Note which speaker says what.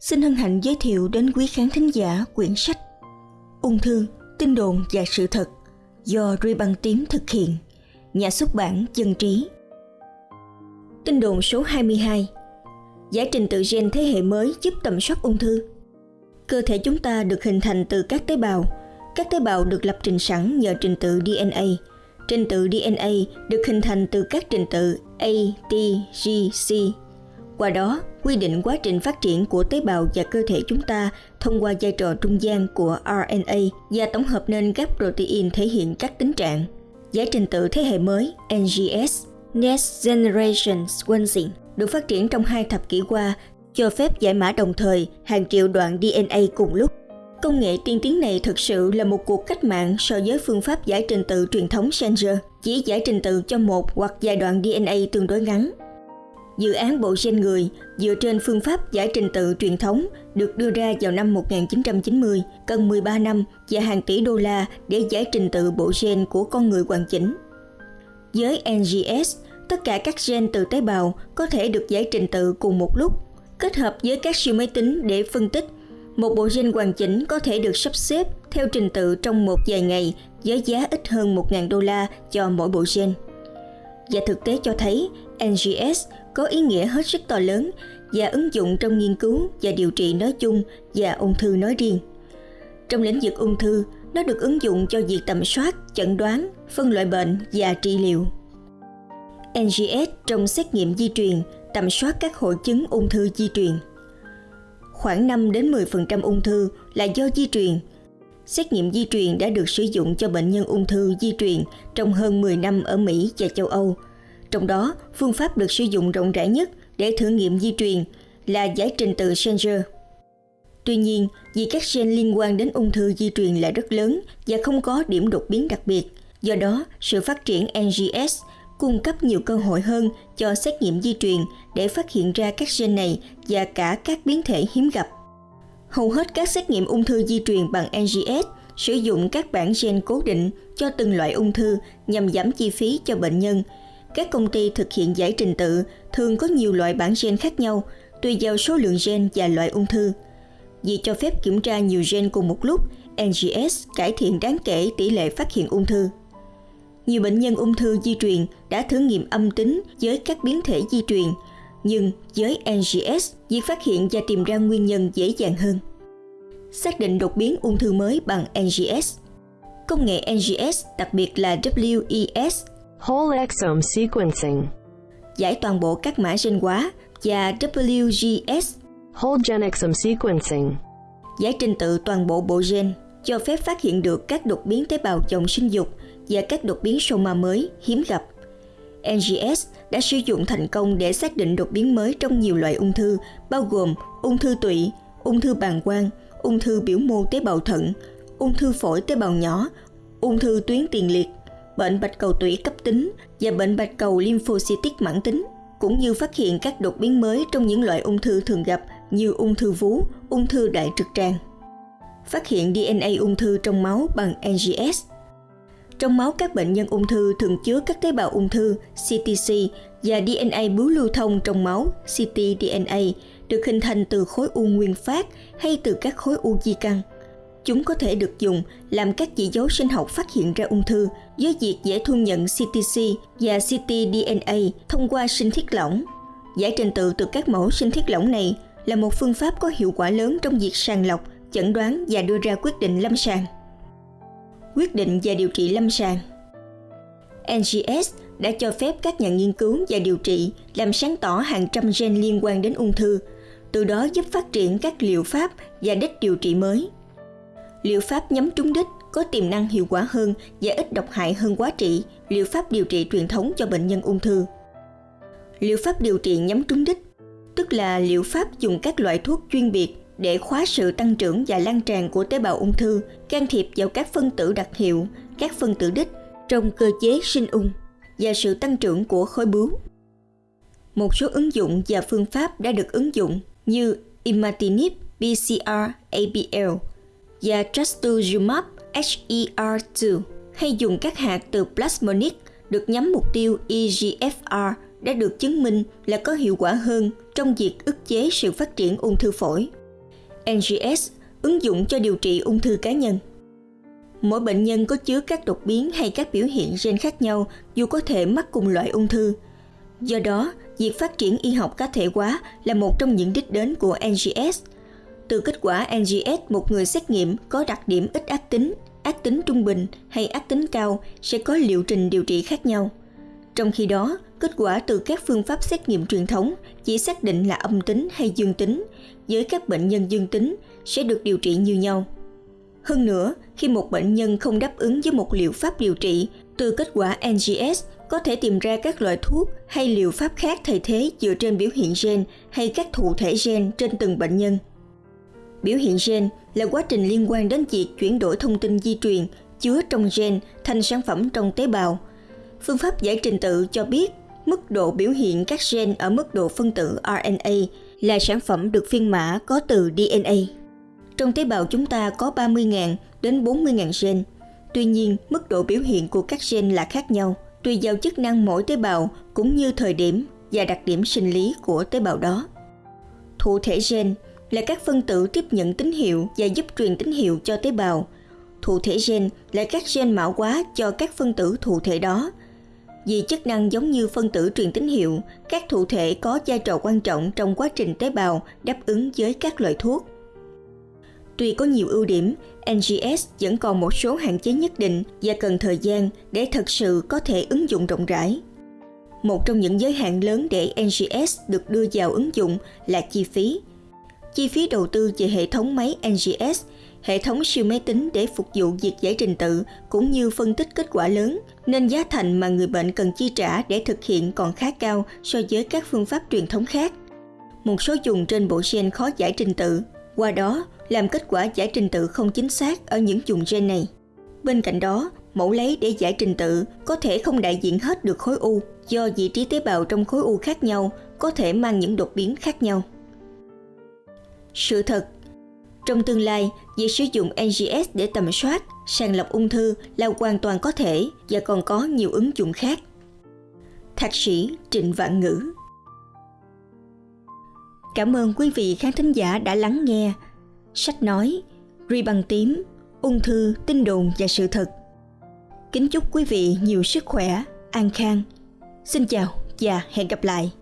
Speaker 1: xin hân hạnh giới thiệu đến quý khán thính giả quyển sách Ung thư, tin đồn và sự thật do Ruy Băng Tím thực hiện, nhà xuất bản Dân Trí. Tin đồn số 22 Giải trình tự gen thế hệ mới giúp tầm soát ung thư Cơ thể chúng ta được hình thành từ các tế bào. Các tế bào được lập trình sẵn nhờ trình tự DNA. Trình tự DNA được hình thành từ các trình tự A, T, G, C. Qua đó, quy định quá trình phát triển của tế bào và cơ thể chúng ta thông qua vai trò trung gian của RNA và tổng hợp nên các protein thể hiện các tính trạng. Giải trình tự thế hệ mới NGS Next Generation Sequencing được phát triển trong hai thập kỷ qua cho phép giải mã đồng thời hàng triệu đoạn DNA cùng lúc. Công nghệ tiên tiến này thực sự là một cuộc cách mạng so với phương pháp giải trình tự truyền thống Sanger, chỉ giải trình tự cho một hoặc vài đoạn DNA tương đối ngắn. Dự án bộ gen người dựa trên phương pháp giải trình tự truyền thống được đưa ra vào năm 1990, cần 13 năm và hàng tỷ đô la để giải trình tự bộ gen của con người hoàn chỉnh. Với NGS, tất cả các gen từ tế bào có thể được giải trình tự cùng một lúc, kết hợp với các siêu máy tính để phân tích. Một bộ gen hoàn chỉnh có thể được sắp xếp theo trình tự trong một vài ngày với giá ít hơn 1.000 đô la cho mỗi bộ gen. Và thực tế cho thấy NGS có ý nghĩa hết sức to lớn và ứng dụng trong nghiên cứu và điều trị nói chung và ung thư nói riêng. Trong lĩnh vực ung thư, nó được ứng dụng cho việc tầm soát, chẩn đoán, phân loại bệnh và trị liệu. NGS trong xét nghiệm di truyền tầm soát các hội chứng ung thư di truyền. Khoảng 5 đến 10% ung thư là do di truyền. Xét nghiệm di truyền đã được sử dụng cho bệnh nhân ung thư di truyền trong hơn 10 năm ở Mỹ và châu Âu. Trong đó, phương pháp được sử dụng rộng rãi nhất để thử nghiệm di truyền là giải trình tự Sanger. Tuy nhiên, vì các gen liên quan đến ung thư di truyền là rất lớn và không có điểm đột biến đặc biệt, do đó sự phát triển NGS cung cấp nhiều cơ hội hơn cho xét nghiệm di truyền để phát hiện ra các gen này và cả các biến thể hiếm gặp. Hầu hết các xét nghiệm ung thư di truyền bằng NGS sử dụng các bản gen cố định cho từng loại ung thư nhằm giảm chi phí cho bệnh nhân. Các công ty thực hiện giải trình tự thường có nhiều loại bản gen khác nhau tùy vào số lượng gen và loại ung thư. Vì cho phép kiểm tra nhiều gen cùng một lúc, NGS cải thiện đáng kể tỷ lệ phát hiện ung thư nhiều bệnh nhân ung thư di truyền đã thử nghiệm âm tính với các biến thể di truyền, nhưng với NGS, việc phát hiện và tìm ra nguyên nhân dễ dàng hơn. Xác định đột biến ung thư mới bằng NGS Công nghệ NGS, đặc biệt là WES
Speaker 2: Whole exome sequencing.
Speaker 1: Giải toàn bộ các mã gen hóa và WGS
Speaker 2: Whole gen exome sequencing.
Speaker 1: Giải trình tự toàn bộ bộ gen cho phép phát hiện được các đột biến tế bào chồng sinh dục và các đột biến soma mới hiếm gặp. NGS đã sử dụng thành công để xác định đột biến mới trong nhiều loại ung thư, bao gồm ung thư tụy, ung thư bàng quang, ung thư biểu mô tế bào thận, ung thư phổi tế bào nhỏ, ung thư tuyến tiền liệt, bệnh bạch cầu tủy cấp tính và bệnh bạch cầu lymphocytic mãn tính, cũng như phát hiện các đột biến mới trong những loại ung thư thường gặp như ung thư vú, ung thư đại trực tràng. Phát hiện DNA ung thư trong máu bằng NGS trong máu các bệnh nhân ung thư thường chứa các tế bào ung thư CTC và DNA bướu lưu thông trong máu ctDNA được hình thành từ khối u nguyên phát hay từ các khối u di căn. Chúng có thể được dùng làm các chỉ dấu sinh học phát hiện ra ung thư với việc dễ thu nhận CTC và ctDNA thông qua sinh thiết lỏng. Giải trình tự từ các mẫu sinh thiết lỏng này là một phương pháp có hiệu quả lớn trong việc sàng lọc, chẩn đoán và đưa ra quyết định lâm sàng quyết định và điều trị lâm sàng. NGS đã cho phép các nhà nghiên cứu và điều trị làm sáng tỏ hàng trăm gen liên quan đến ung thư, từ đó giúp phát triển các liệu pháp và đích điều trị mới. Liệu pháp nhắm trúng đích có tiềm năng hiệu quả hơn và ít độc hại hơn quá trị liệu pháp điều trị truyền thống cho bệnh nhân ung thư. Liệu pháp điều trị nhắm trúng đích, tức là liệu pháp dùng các loại thuốc chuyên biệt để khóa sự tăng trưởng và lan tràn của tế bào ung thư, can thiệp vào các phân tử đặc hiệu, các phân tử đích trong cơ chế sinh ung và sự tăng trưởng của khối bướu. Một số ứng dụng và phương pháp đã được ứng dụng như imatinib BCR ABL Dạ, và trastuzumab HER2 hay dùng các hạt từ plasmonic được nhắm mục tiêu EGFR đã được chứng minh là có hiệu quả hơn trong việc ức chế sự phát triển ung thư phổi. NGS ứng dụng cho điều trị ung thư cá nhân. Mỗi bệnh nhân có chứa các đột biến hay các biểu hiện gen khác nhau dù có thể mắc cùng loại ung thư. Do đó, việc phát triển y học cá thể hóa là một trong những đích đến của NGS. Từ kết quả NGS, một người xét nghiệm có đặc điểm ít ác tính, ác tính trung bình hay ác tính cao sẽ có liệu trình điều trị khác nhau. Trong khi đó, kết quả từ các phương pháp xét nghiệm truyền thống chỉ xác định là âm tính hay dương tính, với các bệnh nhân dương tính sẽ được điều trị như nhau. Hơn nữa, khi một bệnh nhân không đáp ứng với một liệu pháp điều trị, từ kết quả NGS có thể tìm ra các loại thuốc hay liệu pháp khác thay thế dựa trên biểu hiện gen hay các thụ thể gen trên từng bệnh nhân. Biểu hiện gen là quá trình liên quan đến việc chuyển đổi thông tin di truyền chứa trong gen thành sản phẩm trong tế bào. Phương pháp giải trình tự cho biết mức độ biểu hiện các gen ở mức độ phân tử RNA là sản phẩm được phiên mã có từ DNA. Trong tế bào chúng ta có 30.000 đến 40.000 gen. Tuy nhiên, mức độ biểu hiện của các gen là khác nhau, tùy vào chức năng mỗi tế bào cũng như thời điểm và đặc điểm sinh lý của tế bào đó. Thụ thể gen là các phân tử tiếp nhận tín hiệu và giúp truyền tín hiệu cho tế bào. Thụ thể gen là các gen mã hóa cho các phân tử thụ thể đó. Vì chức năng giống như phân tử truyền tín hiệu, các thụ thể có vai trò quan trọng trong quá trình tế bào đáp ứng với các loại thuốc. Tuy có nhiều ưu điểm, NGS vẫn còn một số hạn chế nhất định và cần thời gian để thật sự có thể ứng dụng rộng rãi. Một trong những giới hạn lớn để NGS được đưa vào ứng dụng là chi phí. Chi phí đầu tư về hệ thống máy NGS, hệ thống siêu máy tính để phục vụ việc giải trình tự cũng như phân tích kết quả lớn, nên giá thành mà người bệnh cần chi trả để thực hiện còn khá cao so với các phương pháp truyền thống khác. Một số dùng trên bộ gen khó giải trình tự, qua đó làm kết quả giải trình tự không chính xác ở những dùng gen này. Bên cạnh đó, mẫu lấy để giải trình tự có thể không đại diện hết được khối u do vị trí tế bào trong khối u khác nhau có thể mang những đột biến khác nhau. Sự thật Trong tương lai, việc sử dụng NGS để tầm soát, sàng lọc ung thư là hoàn toàn có thể và còn có nhiều ứng dụng khác. Thạc sĩ Trịnh Vạn Ngữ Cảm ơn quý vị khán thính giả đã lắng nghe sách nói, ri bằng tím, ung thư, tin đồn và sự thật. Kính chúc quý vị nhiều sức khỏe, an khang. Xin chào và hẹn gặp lại.